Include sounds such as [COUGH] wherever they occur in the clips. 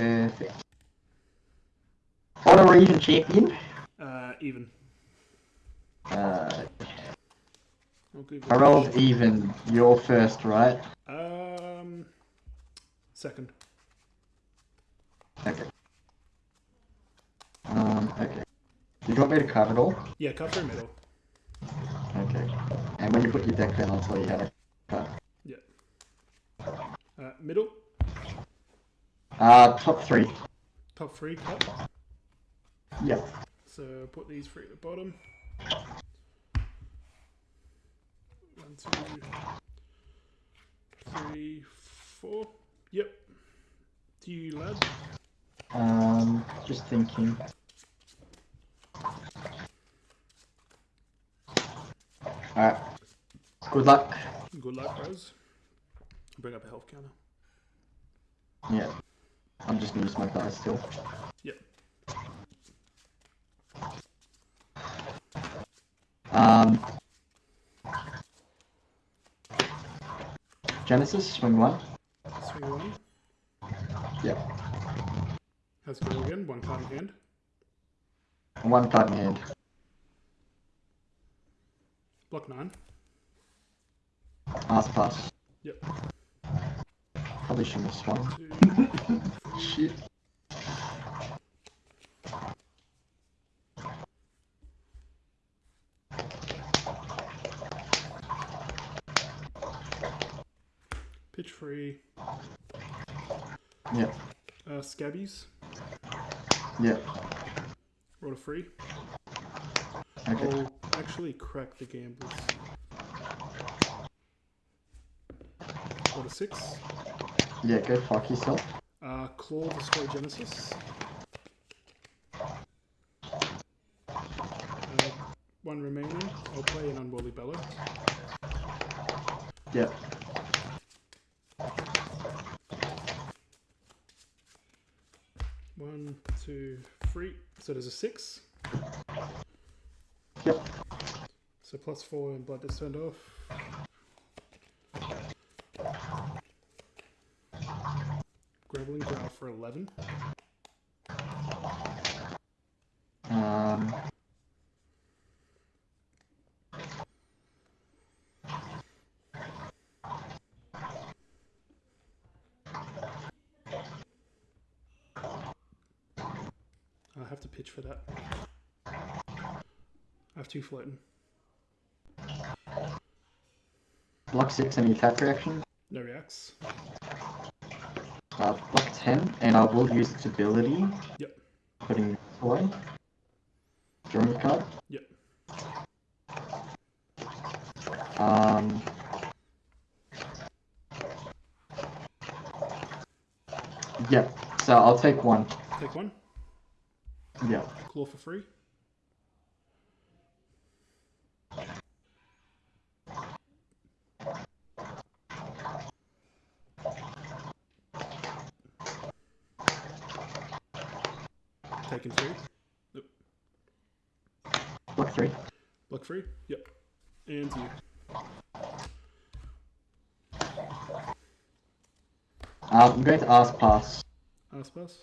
Perfect. Odd or even champion? Uh, even. Uh, it I rolled even. You're first, right? Um, second. Okay. Um, okay. You want me to cut it all? Yeah, cut through middle. Okay. And when you put your deck down, I'll tell you how to cut. Yeah. Uh, middle. Uh, top three. Top three cut. Yep. So put these three at the bottom. One, two, three, four. Yep. To you, lad. Um, just thinking. Alright. Good luck. Good luck, bros. Bring up a health counter. Yeah. I'm just gonna use my dice still. Yep. Um. Genesis, swing one. Swing one. Yep. How's it go again? One card in hand. One card in hand. Block nine. Ask pass. Yep. Probably shouldn't have swung. Shit. Pitch free. Yep. Uh, scabbies. Yep. Roll a free. Okay. I'll actually crack the gamblers. Roll a six. Yeah, go fuck yourself. Uh, claw destroy Genesis. Uh, one remaining. I'll play an unworldly bellow. Yep. One, two, three. So there's a six. Yep. So plus four and blood is turned off. 11. Um. I have to pitch for that. I have two floating. Block 6, any attack reaction? No reacts. Uh, block 10, and I will use its ability. Yep. Putting this away. Drawing card. Yep. Um. Yep. So I'll take one. Take one. Yep. Claw for free. Taking three. Block three. Block free. Yep. And you. Um, I'm going to ask pass. Ask pass.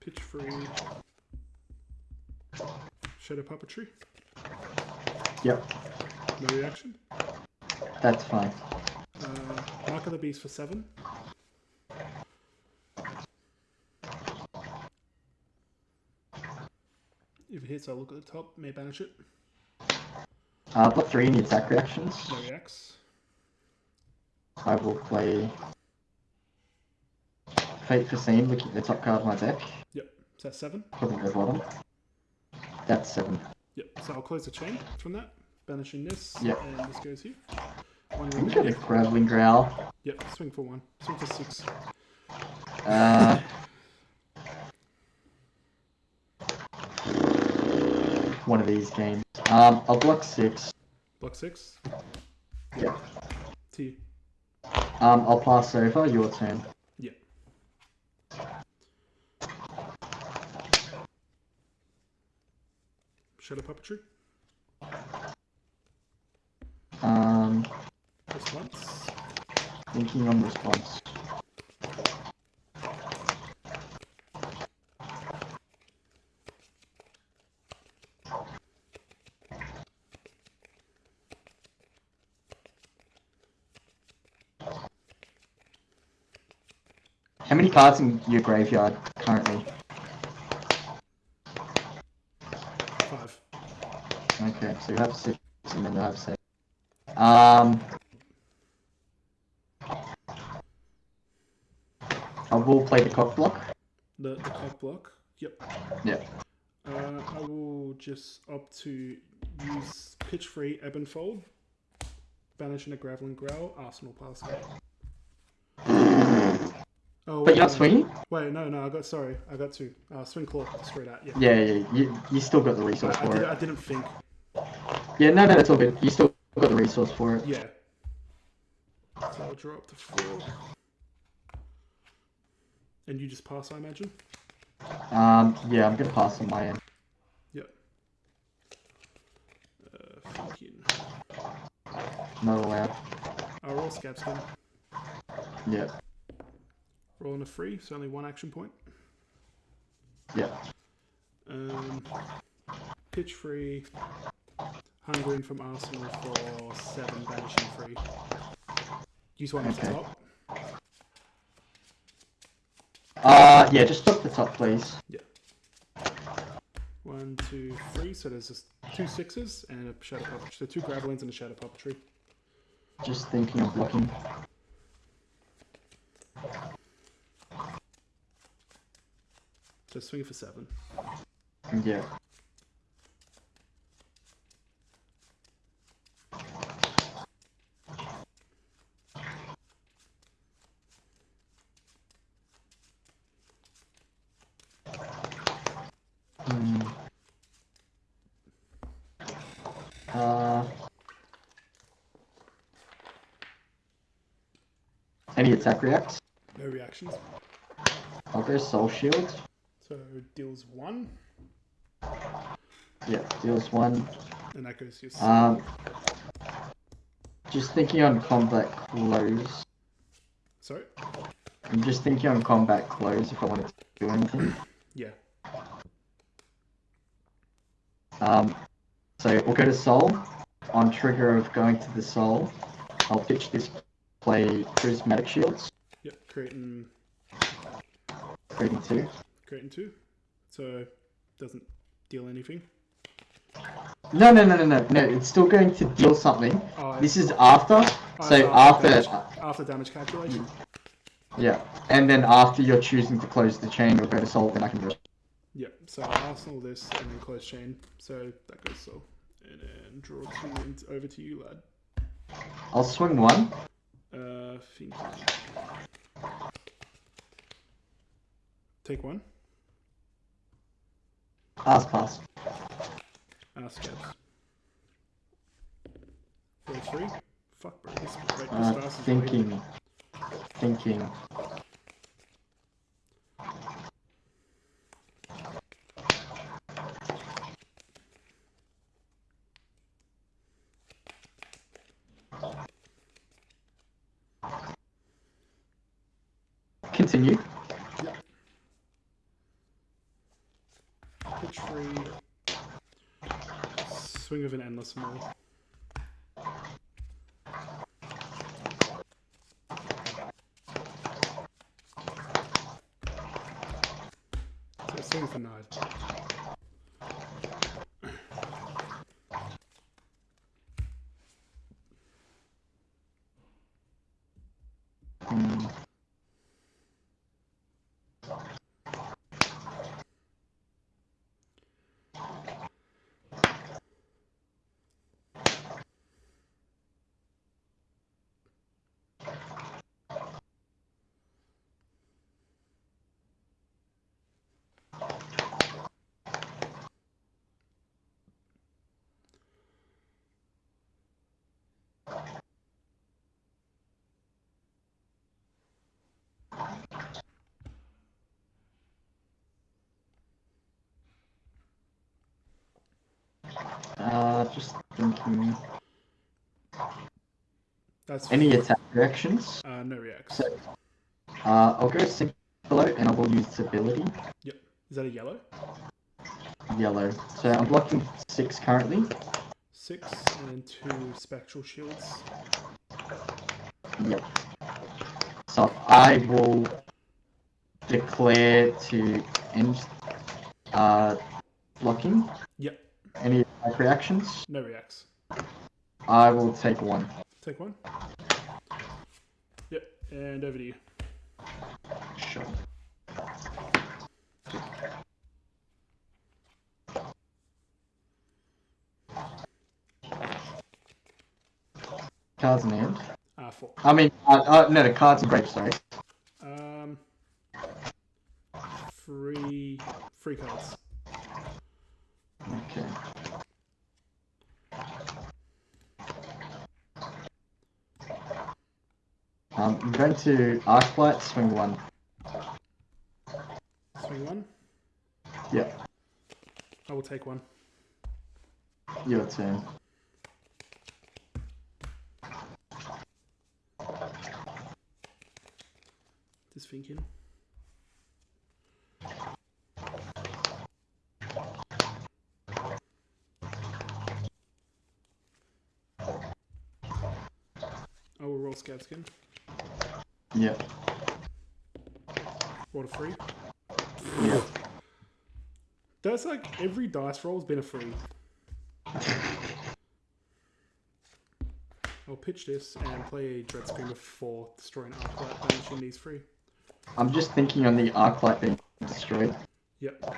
Pitch free. Shadow puppetry. Yep. No reaction. That's fine. Uh, Mark of the Beast for seven. If it hits, I'll look at the top. May banish it. Uh, block three, any attack reactions? No reacts. I will play Fate Foreseen, looking at the top card of my deck. Yep. Is that seven? At the bottom. That's seven. Yep. So I'll close the chain from that. Banishing this. Yep. And this goes here. One I'm gonna remaining. Graveling Growl. Yep. Swing for one. Swing for six. Uh, one of these games. Um, I'll block six. Block six. Yeah. T. Um, I'll pass over. Your turn. Yeah. Shadow puppetry. Um, Just once. Thinking on response. How many cards in your graveyard currently? Five. Okay, so you have six and then you have seven. Um, I will play the cock block. The the cock block. Yep. Yeah. Uh, I will just opt to use pitch free ebb and fold, banishing a graveling growl, arsenal pass. Oh, But wait, you're not no. swinging? Wait, no, no, I got sorry, I got two. Uh, swing claw, straight that. Yeah. Yeah, yeah, you, you still got the resource I, for did, it. I didn't think. Yeah, no, no, that's all good. You still got the resource for it. Yeah. So I'll draw up to four. And you just pass, I imagine. Um, yeah, I'm gonna pass on my end. Yep. Uh, thinking. Not allowed. I'll roll scab skin. Rolling a free, so only one action point. yeah. Um, pitch free. Hungering from Arsenal for seven, banishing free. Use one at the Okay. top. Uh, yeah, just stop the top, please. Yeah. One, two, three. So there's just two sixes and a shadow puppetry. So two gravelings and a shadow puppetry. Just thinking of blocking. So swing for seven. Yeah. Hmm. Uh, any attack reacts? No reactions. I'll Soul Shield. So deals one, Yeah, deals one. and that goes to your. Um, just thinking on combat close. Sorry. I'm just thinking on combat close if I wanted to do anything. Yeah. Um, so we'll go to Soul. On trigger of going to the Soul, I'll pitch this play Prismatic Shields, Yep. Creating creating two. Creating two. So doesn't deal anything. No, no, no, no, no, no. It's still going to deal something. Oh, This is after. oh, So after, damage, after damage calculation. yeah, and then after you're choosing to close the chain or go to Soul, then I can do it. Yep. So I'll Arsenal this and then close chain. So that goes so. And then draw two and over to you, lad. I'll swing one. Uh, thinking. Take one. Pass, pass. Uh, scabs. Roll three. Fuck, bro. This, Uh, fast is waiting. thinking. Thinking. Continue. Pitch free. Swing Uh, just thinking. That's Any attack reactions? uh, no reacts. So, uh, I'll go Syncopate and I will use ability Yep. Is that a yellow? yellow. So I'm blocking six currently. Six and two spectral shields. Yep. So I will declare to end uh, blocking. Yep. Any reactions? No reacts. I will take one. Take one. Yep. And over to you. Sure. Cards in hand. Uh, four. I mean, uh, uh, no, the cards and grapes, sorry. Um, free, free cards. Okay. Um, I'm going to Arclight, swing one. Swing one. Yep, I will take one. your turn. Just thinking. I will roll scab skin. Yep, Roll a free. Yeah. That's like every dice roll's been a free. I'll pitch this and play a Dread Screamer for destroying Arclight, banishing these free. I'm just thinking on the Arclight being destroyed. Yep.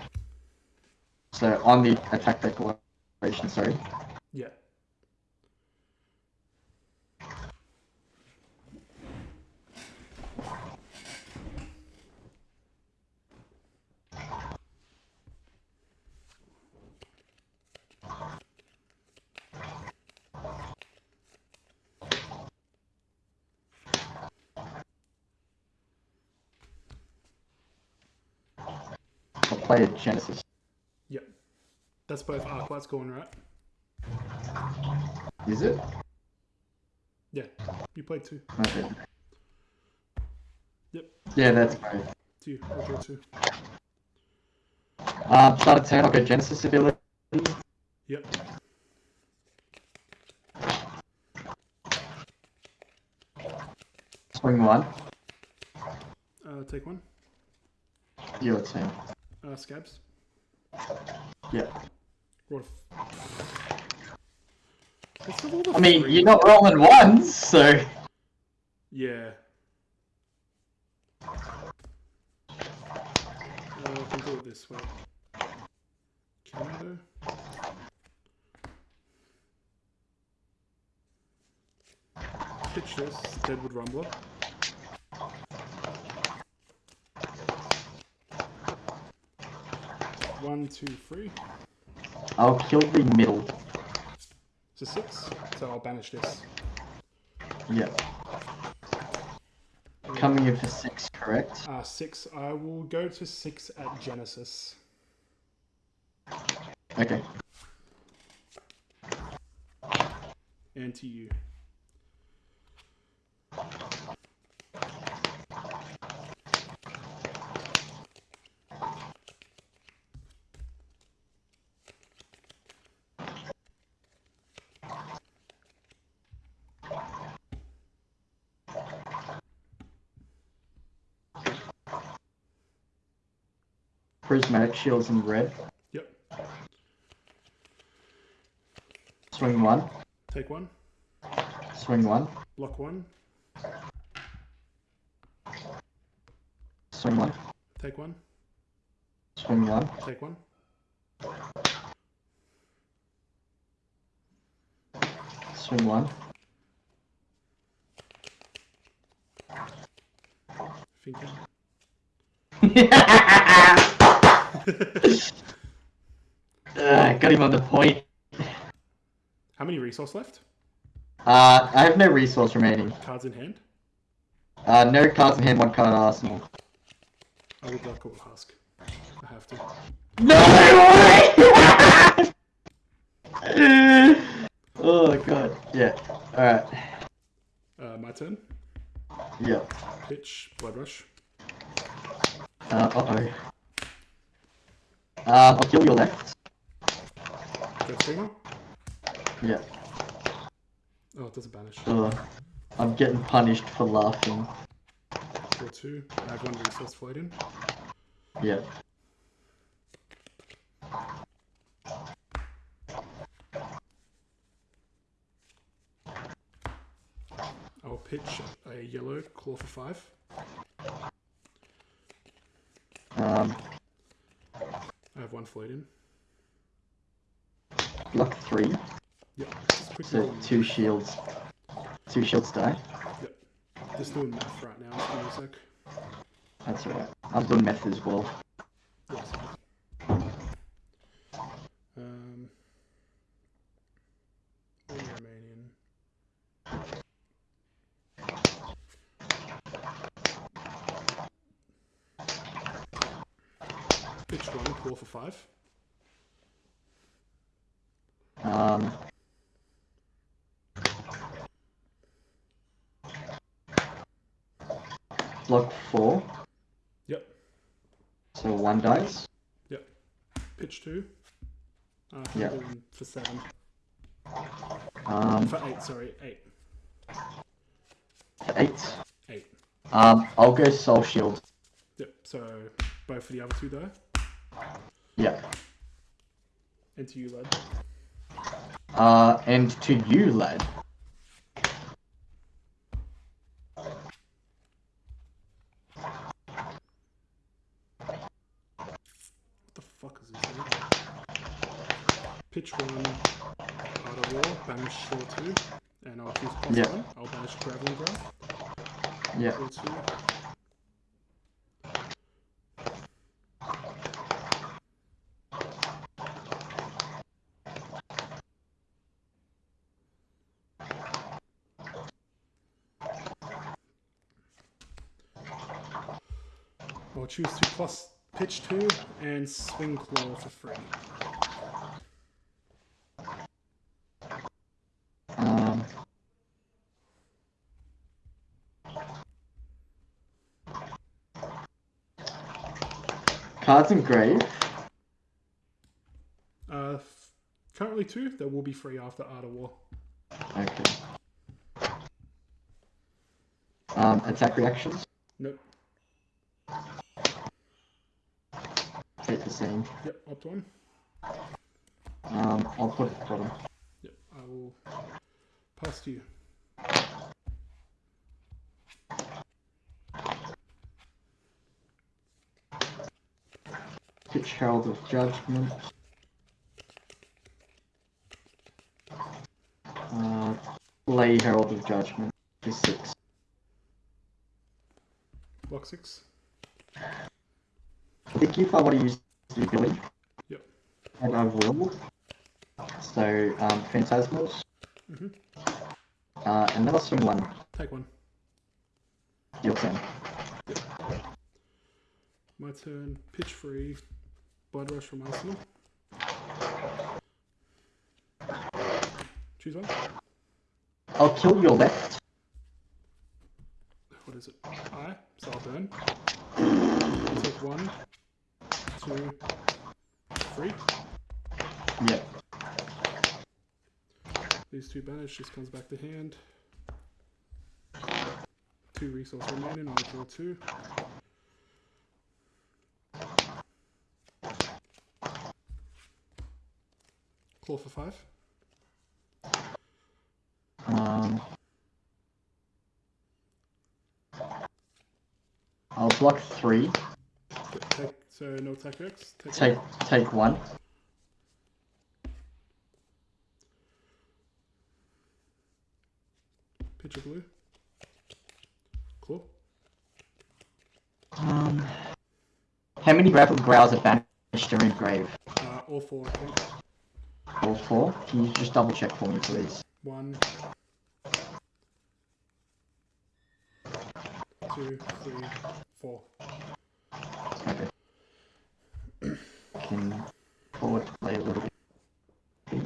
So on the attack declaration, sorry. Yeah. I'll play Genesis. Yep. That's both Arclights going right. Is it? Yeah. You played two. Okay. Yep. Yeah, that's both. Two. I'll draw two. Uh, start a turn, I'll go Genesis ability. Yep. Swing one. Uh, take one. Your turn. Uh, scabs. Yep. Roll a f- What's with I mean, you're not rolling ones, so. Yeah. Uh, I can do it this way. Can I though? Pitch this, Deadwood Rumbler. One, two, three. I'll kill the middle. It's a six, so I'll banish this. Yep. Coming in for six, correct? Uh, six. I will go to six at Genesis. Okay. And to you. Prismatic shields in red. Yep. Swing one. Take one. Swing one. Block one. Swing one. Take one. Swing one. Take one. Swing one. Thinking. [LAUGHS] [LAUGHS] uh, got him on the point. How many resource left? Uh, I have no resource remaining. Cards in hand. Uh, no cards in hand, one card in arsenal. I would like a husk. I have to. No way! [LAUGHS] oh god. Yeah. Alright. Uh, my turn. Yeah. Pitch, Blood Rush. Uh oh. Um, I'll kill your left. Streamer. Yeah. Oh, it doesn't banish. Ugh. I'm getting punished for laughing. Draw two. I have one resource floating. Yeah. I'll pitch a yellow claw for five. Um, One floating. block three. Yep. So two shields. Two shields die. Yep. Just doing math right now. Give me a sec. That's alright. I'm doing math as well. Yes. Um. All remaining. Pitch one, five. Um, block four. Yep. So one dies. Pitch two. Uh, handle for seven. Um, For eight, sorry, eight. eight. Eight. Um, I'll go soul shield. Yep. So both for the other two die. Yeah. And to you, lad. Uh, and to you, lad. What the fuck is this? Thing? Pitch one, Art of War, banish Shore two, and I'll choose plus Yeah. one. I'll banish Graveling Growl. Yeah. Two. I'll choose to plus pitch two and swing claw for free. Um, cards engraved. Uh, currently two. There will be free after Art of War. Okay. Um, attack reactions. Nope. The same. Yep. Opt one. Um, I'll put it at the bottom. Yep. I will pass to you. Pitch Herald of Judgment. Uh, Lay Herald of Judgment. For six. Block six. I think if I want to use the Yep. and will. So, um, Phantasmals. Mhm. Uh, and then I'll swing one. Take one. Your turn. My turn. Pitch free. Blood rush from Arsenal. Choose one. I'll kill your left. What is it? I. So I'll burn. Take one, two, three. Yep. These two banish. just comes back to hand. Two resource remaining. I'll draw two. Claw for five. Um, I'll block three. So no X. Take, Take take one. pitch a blue. Cool. Um, how many graveling growls are banished during grave? Uh, all four, I think. All four. Can you just double check for me, please? One, two, three, four. Okay. Can forward play a little bit.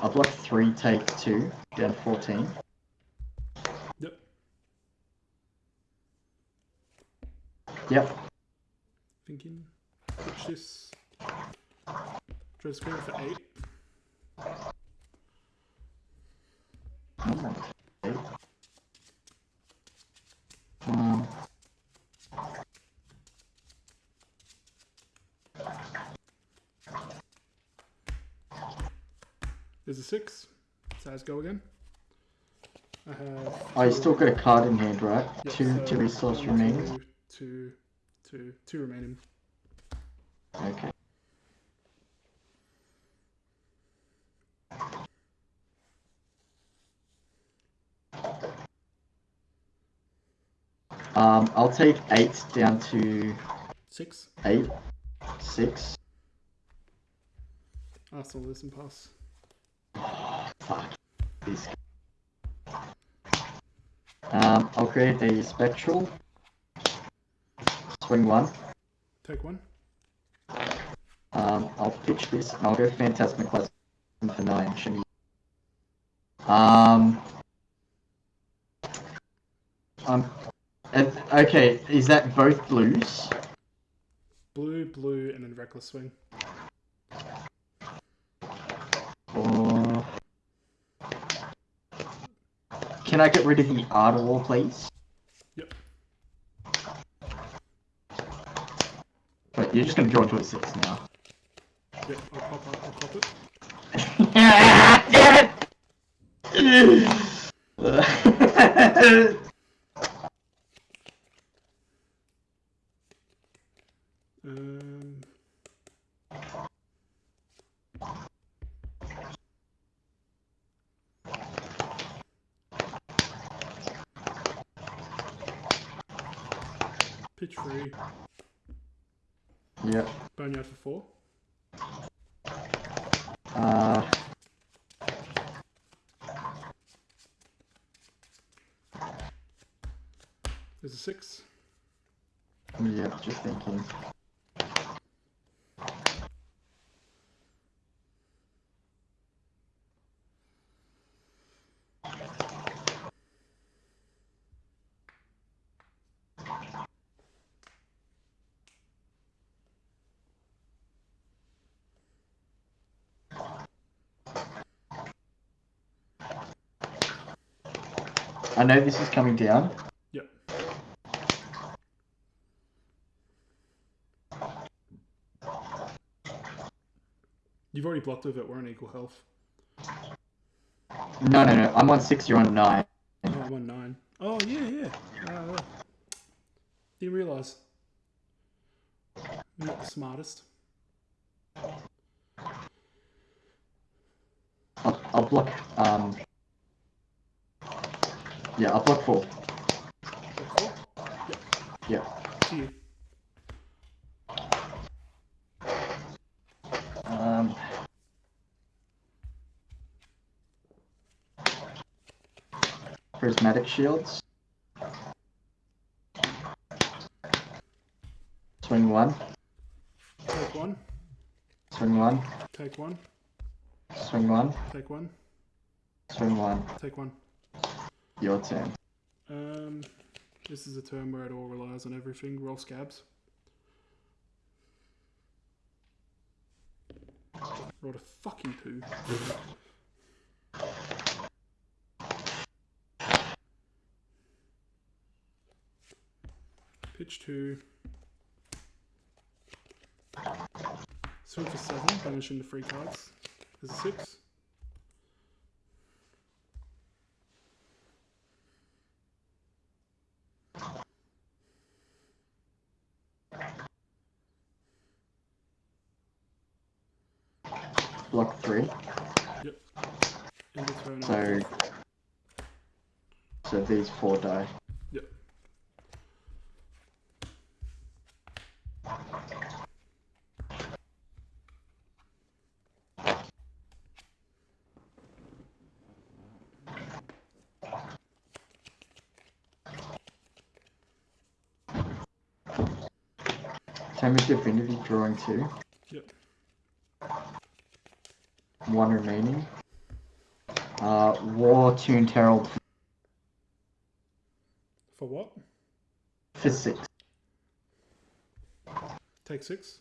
I'll I'll block three, take two, down 14. Yep. Yep. Thinking. Pitch this. Dread Screamer for eight. Okay. Um, There's a six. Size go again. I have. oh, you still got a card in hand, right? Yep, two, so two resource one, remaining. two, two, two, two remaining. Okay. Um, I'll take eight down to Six. eight, six. Arsenal listen pass. Fuck. Um, I'll create a spectral. Swing one. Take one. Um, I'll pitch this, and I'll go Phantasmic Lesson for nine. Um. Um. okay, is that both blues? Blue, blue, and then reckless swing. Can I get rid of the art wall, please? Yep. But you're just gonna draw into a six now. Yep. I'll pop up. I'll pop it. [LAUGHS] Damn it! [LAUGHS] [LAUGHS] Um. Pitch free. yep. Boneyard for four. Uh, There's a six. yep, just thinking. I know this is coming down. Yep. You've already blocked with it. We're on equal health. No, no, no. I'm on six. You're on nine. Oh, I'm on nine. Oh, yeah, yeah. Uh, didn't realize. I'm not the smartest. I'll, I'll block. Um. Yeah, I'll block four. Block four? Yeah. You. Um. Prismatic shields. Swing one. Take one. Swing one. Take one. Swing one. Take one. Swing one. Take one. Your turn. Um, this is a turn where it all relies on everything. Roll scabs. Rolled a fucking two. Pitch two. Swing for seven, banishing the free cards. There's a six. Block three. Yep. End of turn. So. So these four die. Yep. Time of Divinity drawing two. Yep. One remaining. Uh, War Tune Herald For what? Six. Take six.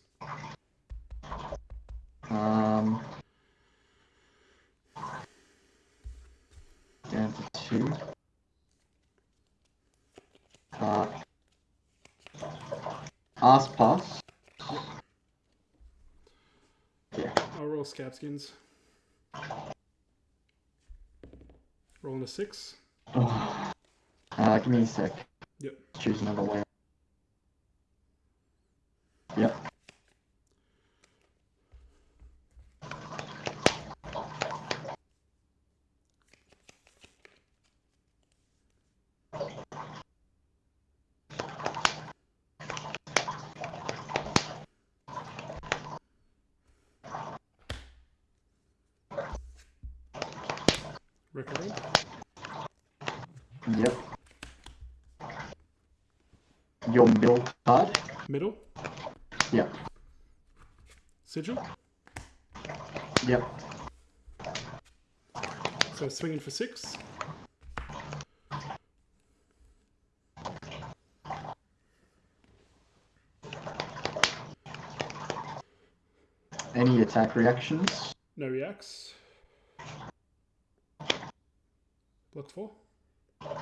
Um, down to two. Uh, ask pass. Yeah. I'll roll scab skins. Rolling a six. Uh, give me a sec. Yep. Choose another way. Yep. Record. Yep. Your middle card. Middle. Yep. Sigil. Yep. So swinging for six. Any attack reactions? No reacts. Block four.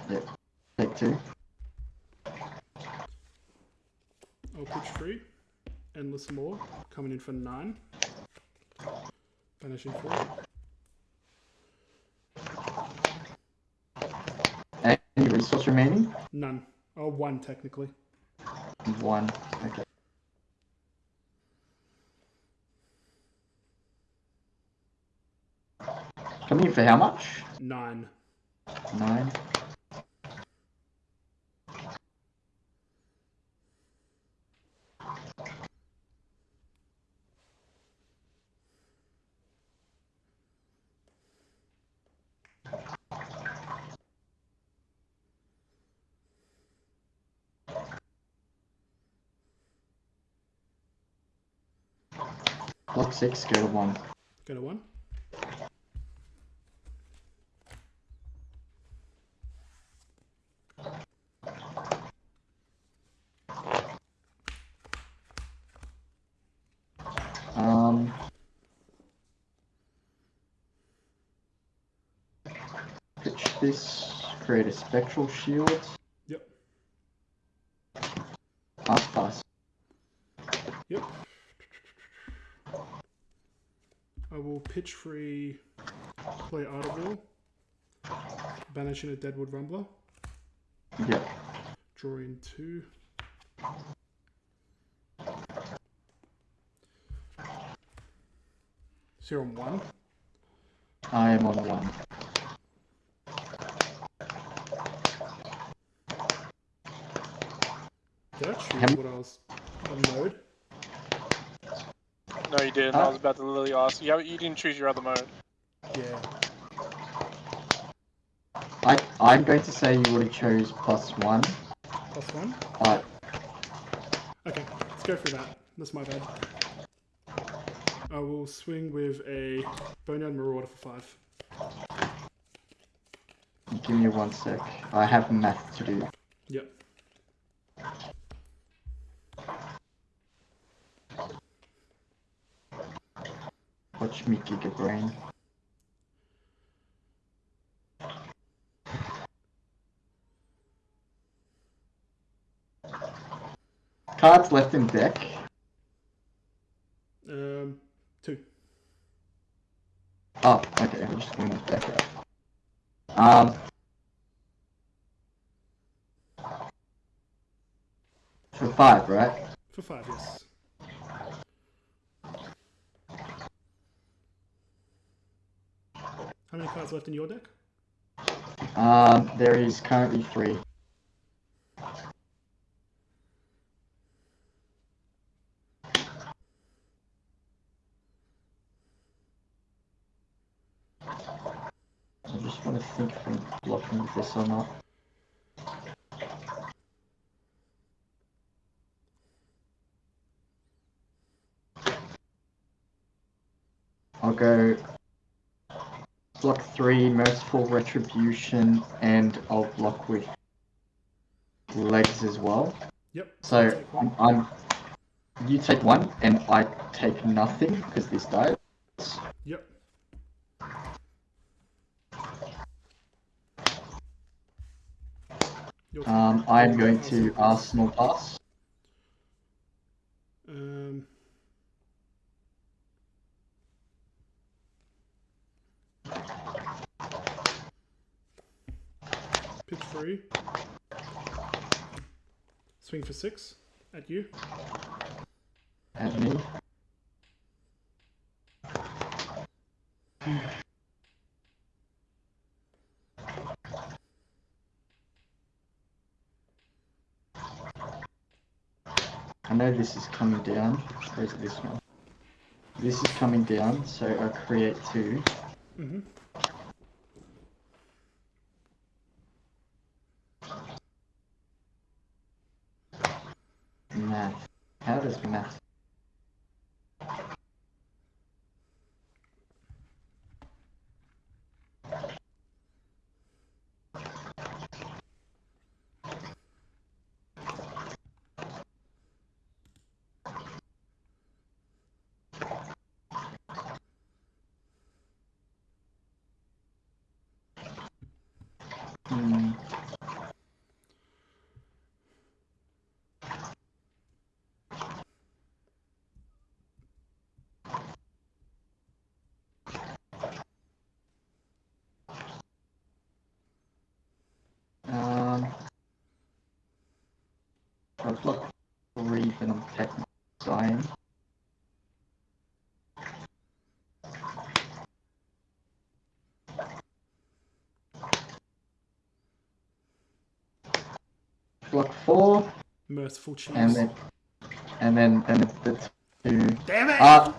Yep. Take two. I'll pitch three. Endless Maw. Coming in for nine. Banishing four. Any resource remaining? None. Oh, one technically. One. Okay. Coming in for how much? Nine. Nine. Six, go to one. Go to one. Um. Pitch this, create a spectral shield. Yep. Pass, pass. Yep. I will pitch free, play Art of War, banishing a Deadwood Rumbler, Yep. draw in two. Zero and one. I am on one. Did I choose what I was on mode? No, you didn't. Huh? I was about to literally ask. You, you didn't choose your other mode. Yeah. I, I'm going to say you would have chose plus one, Plus one. but Okay, let's go through that. That's my bad. I will swing with a Boneyard Marauder for five. give me one sec. I have math to do. Yep. Watch me giga brain. Cards left in deck. Um, two. Oh, okay, I'm just going to deck it. Um. For five, right? For five, yes. How many cards left in your deck? Um, there is currently three. I just want to think if I'm blocking this or not. I'll go block three, merciful retribution, and I'll block with legs as well. Yep. So. I'm, I'm you take one and I take nothing because this dies. Yep. Um, I'm going to. Arsenal pass. Um, Swing for six at you. at me. I know this is coming down. It this one? This is coming down, so I create two. Mm-hmm. Math. How does I've got three, but I'm technically dying. Block four, Merciful cheese. and then, and then, then it's the two. Damn it! Uh,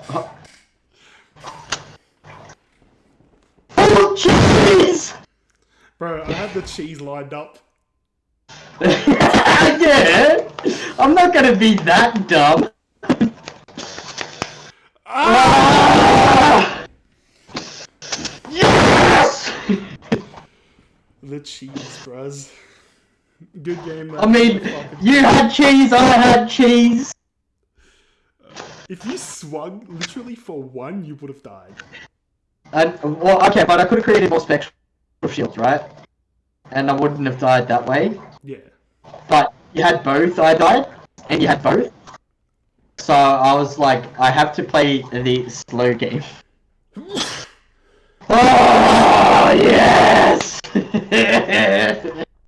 oh, jeez! Bro, I had the cheese lined up. [LAUGHS] yeah, I'm not gonna be that dumb. Ah! Yes! The cheese, bros. Good game. I mean, you had cheese, I had cheese. If you swung literally for one, you would have died. And well, okay, but I could have created more spectral shields, right? And I wouldn't have died that way. Yeah. But you had both, I died, and you had both. So I was like, I have to play the slow game. [LAUGHS] Oh yes! [LAUGHS]